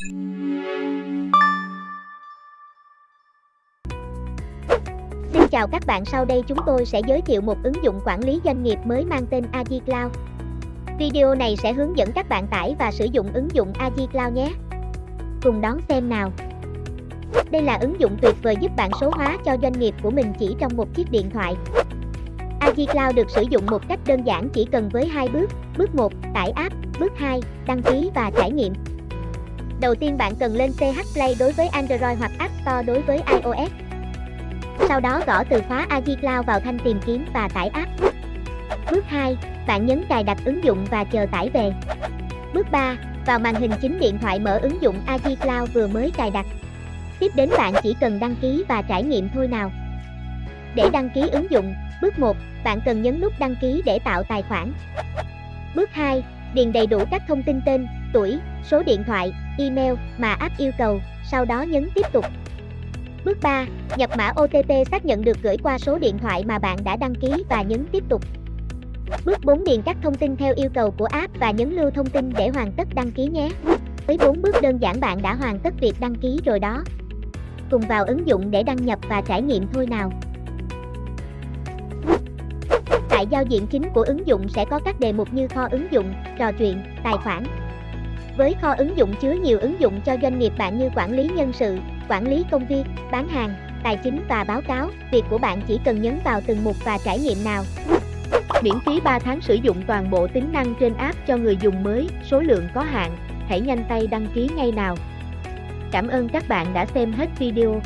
Xin chào các bạn sau đây chúng tôi sẽ giới thiệu một ứng dụng quản lý doanh nghiệp mới mang tên Agi Cloud. Video này sẽ hướng dẫn các bạn tải và sử dụng ứng dụng Agi Cloud nhé. Cùng đón xem nào. Đây là ứng dụng tuyệt vời giúp bạn số hóa cho doanh nghiệp của mình chỉ trong một chiếc điện thoại. Agi Cloud được sử dụng một cách đơn giản chỉ cần với hai bước. Bước 1, tải app. Bước 2, đăng ký và trải nghiệm. Đầu tiên bạn cần lên CH Play đối với Android hoặc App Store đối với iOS. Sau đó gõ từ khóa Ajicloud Cloud vào thanh tìm kiếm và tải app. Bước 2, bạn nhấn cài đặt ứng dụng và chờ tải về. Bước 3, vào màn hình chính điện thoại mở ứng dụng Ajicloud Cloud vừa mới cài đặt. Tiếp đến bạn chỉ cần đăng ký và trải nghiệm thôi nào. Để đăng ký ứng dụng, bước 1, bạn cần nhấn nút đăng ký để tạo tài khoản. Bước 2, điền đầy đủ các thông tin tên, tuổi, số điện thoại, email mà app yêu cầu, sau đó nhấn tiếp tục. Bước 3, nhập mã OTP xác nhận được gửi qua số điện thoại mà bạn đã đăng ký và nhấn tiếp tục. Bước 4 điền các thông tin theo yêu cầu của app và nhấn lưu thông tin để hoàn tất đăng ký nhé. Với 4 bước đơn giản bạn đã hoàn tất việc đăng ký rồi đó. Cùng vào ứng dụng để đăng nhập và trải nghiệm thôi nào. Tại giao diện chính của ứng dụng sẽ có các đề mục như kho ứng dụng, trò chuyện, tài khoản. Với kho ứng dụng chứa nhiều ứng dụng cho doanh nghiệp bạn như quản lý nhân sự, quản lý công việc, bán hàng, tài chính và báo cáo, việc của bạn chỉ cần nhấn vào từng mục và trải nghiệm nào. Miễn phí 3 tháng sử dụng toàn bộ tính năng trên app cho người dùng mới, số lượng có hạn, hãy nhanh tay đăng ký ngay nào. Cảm ơn các bạn đã xem hết video.